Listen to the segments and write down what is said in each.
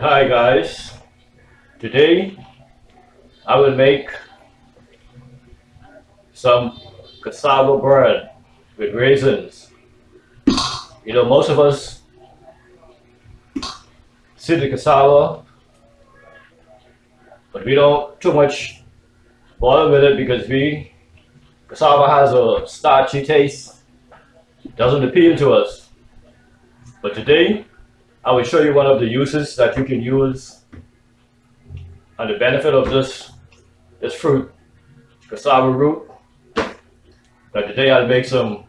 Hi guys, today I will make some cassava bread with raisins. You know, most of us see the cassava, but we don't too much bother with it because we cassava has a starchy taste, doesn't appeal to us. But today I will show you one of the uses that you can use and the benefit of this this fruit, cassava root. But today I'll make some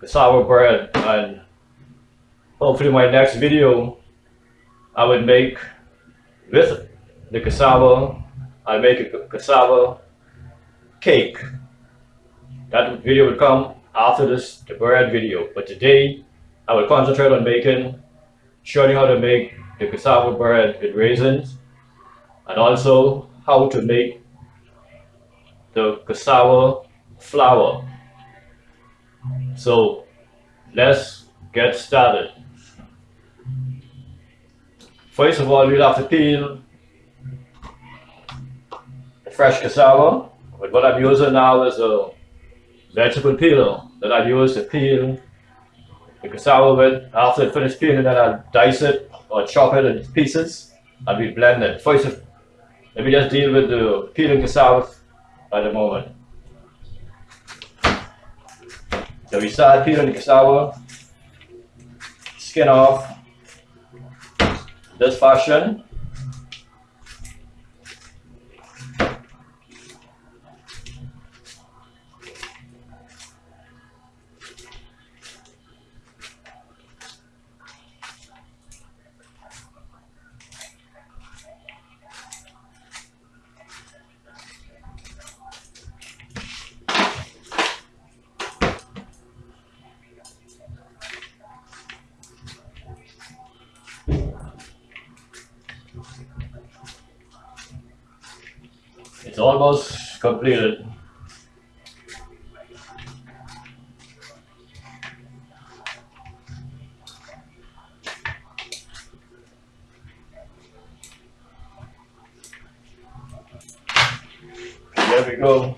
cassava bread and hopefully my next video I would make with the cassava, I'll make a cassava cake. That video would come after this the bread video. But today I will concentrate on making showing you how to make the cassava bread with raisins and also how to make the cassava flour. So let's get started. First of all, we'll have to peel the fresh cassava. But what I'm using now is a vegetable peeler that I use to peel the cassava with. After it finished peeling, then I'll dice it or chop it into pieces and we blend it. First, let me just deal with the peeling cassava at the moment. So we start peeling the cassava, skin off, this fashion. It's almost completed. There we go.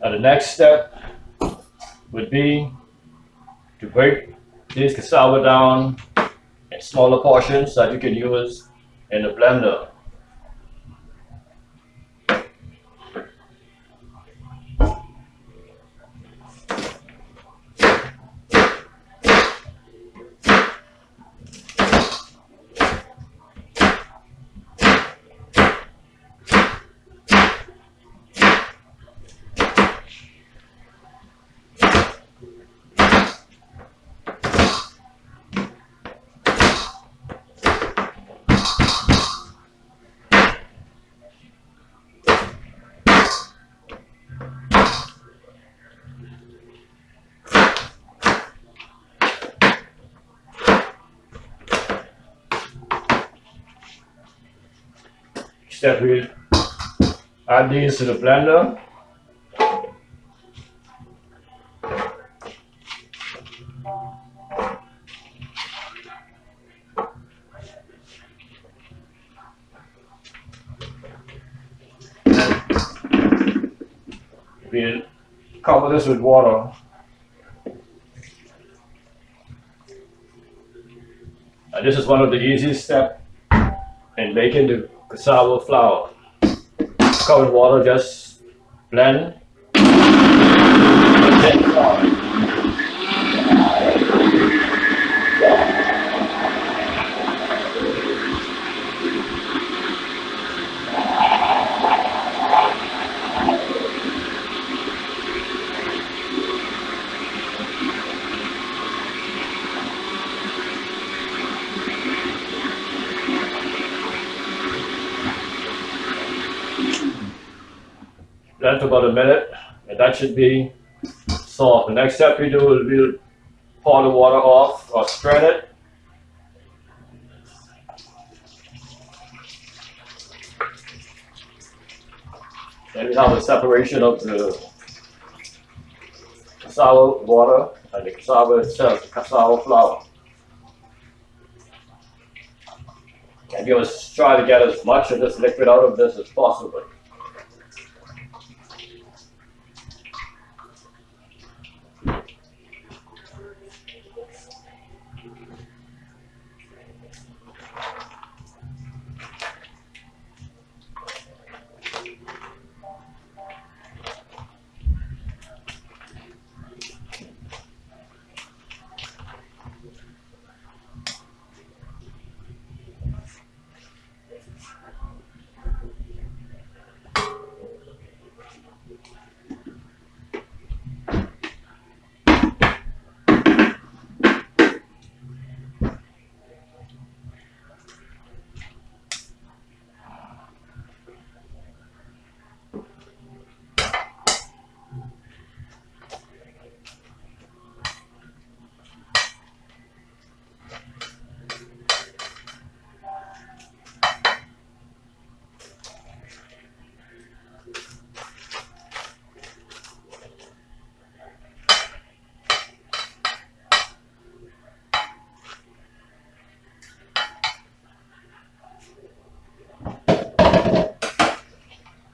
Now the next step would be to break this cassava down in smaller portions that you can use in the blender. Step we add these to the blender. We'll cover this with water. And this is one of the easiest steps in making the cassava flour. Cover water, just blend. For about a minute, and that should be soft. The next step we do is we'll pour the water off or strain it. Then we have a separation of the cassava water and the cassava itself, the cassava flour. And you must try to get as much of this liquid out of this as possible.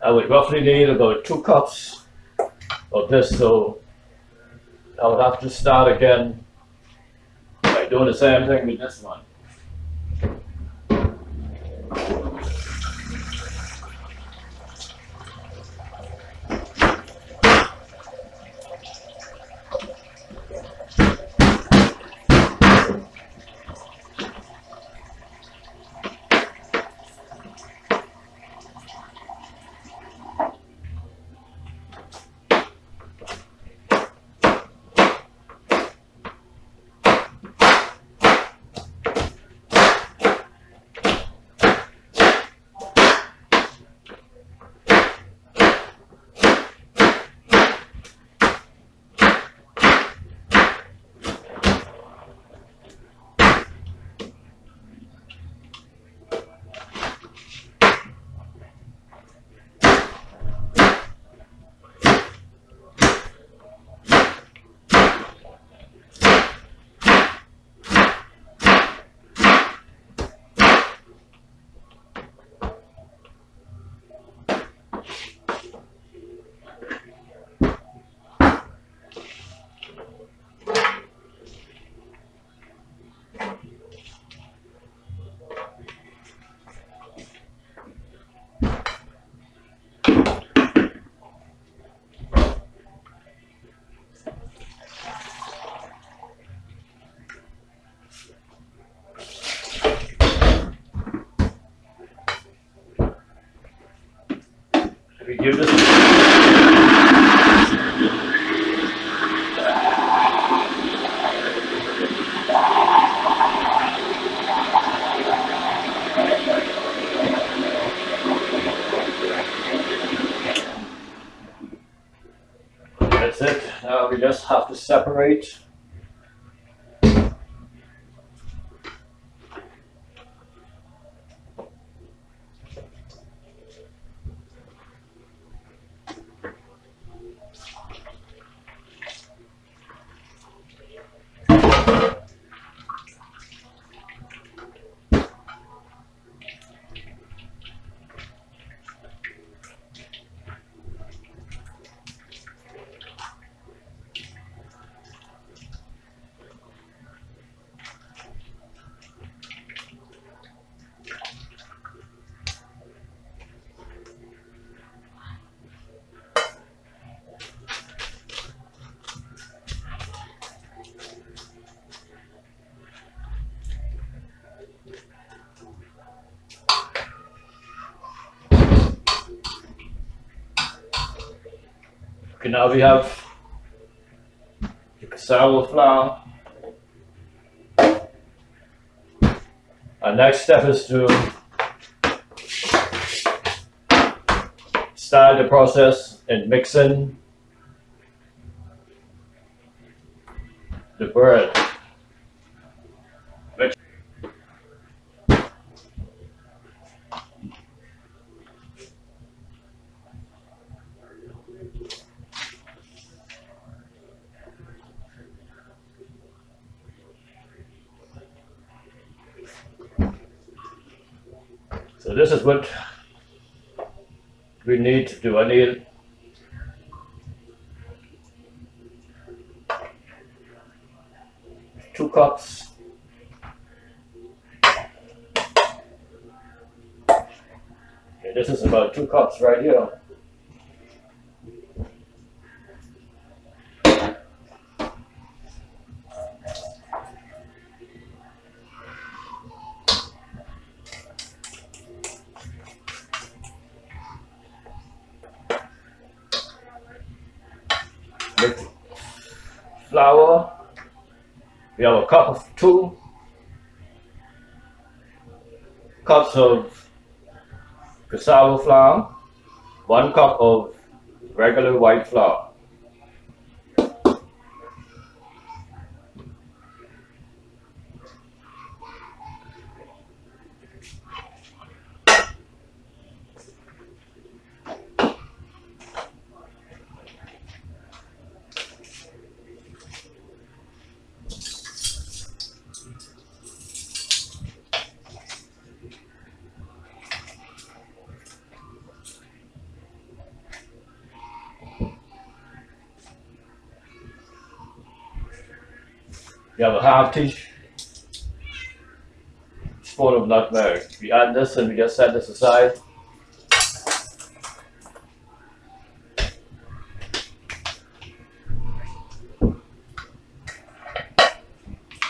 I would roughly need about two cups of this, so I would have to start again by doing the same thing with this one. If we give this That's it. Now we just have to separate. Okay, now we have the cassava flour. Our next step is to start the process and mix in the bread. This is what we need to do. I need two cups Okay, this is about two cups right here. Flour. We have a cup of two cups of cassava flour, one cup of regular white flour. You have a half teaspoon of nutmeg. We add this and we just set this aside.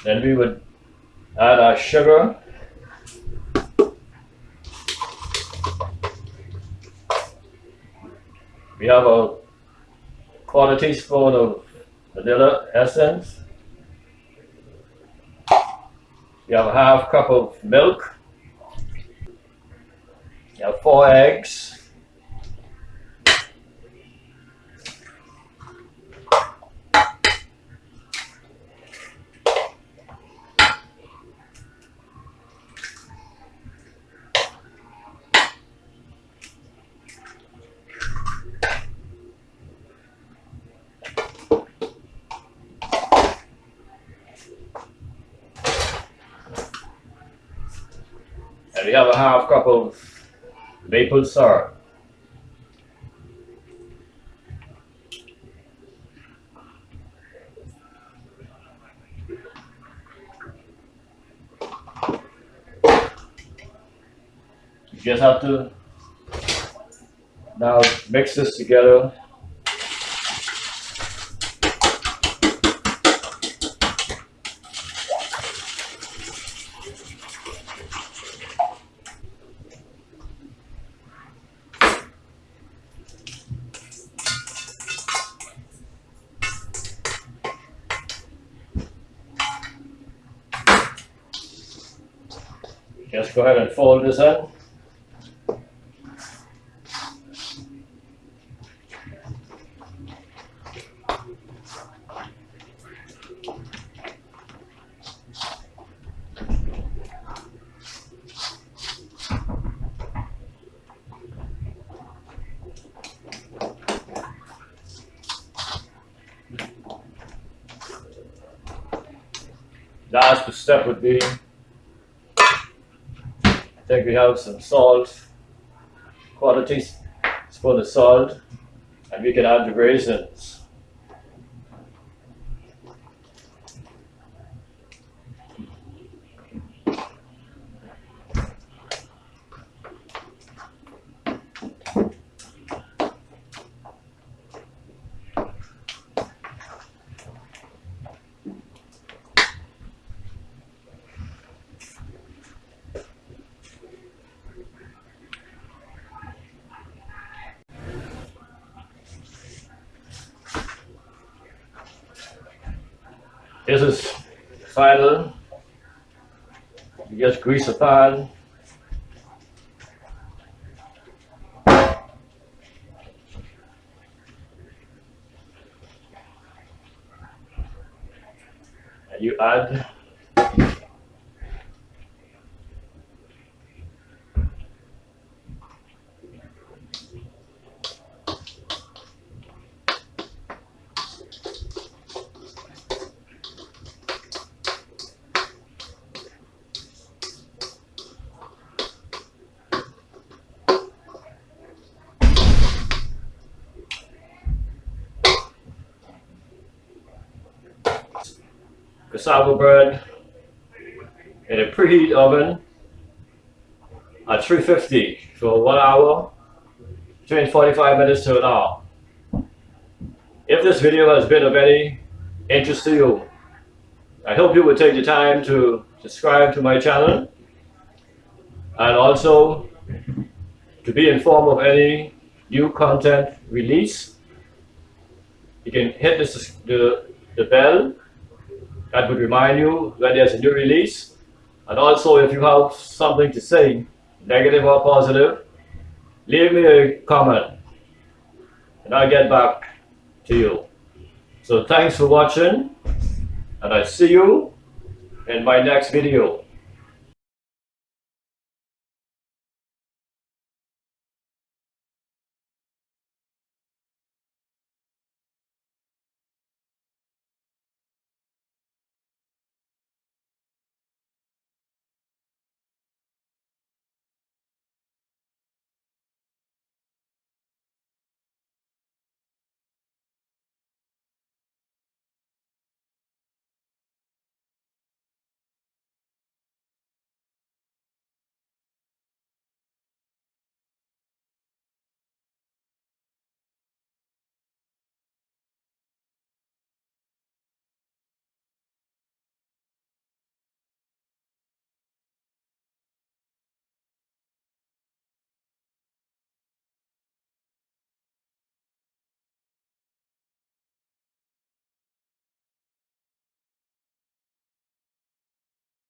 Then we would add our sugar. We have a quarter teaspoon of vanilla essence. You have a half cup of milk. You have four eggs. Have a half cup of maple syrup. You just have to now mix this together. Just go ahead and fold this in. Last step would be think we have some salt, quarter teaspoon of salt, and we can add the raisins. This is final. You just grease the pan. Cassava bread in a preheat oven at 350 for one hour, between 45 minutes to an hour. If this video has been of any interest to you, I hope you will take the time to subscribe to my channel and also to be informed of any new content release. You can hit this, the, the bell that would remind you when there's a new release. And also if you have something to say, negative or positive, leave me a comment and I'll get back to you. So thanks for watching and I'll see you in my next video.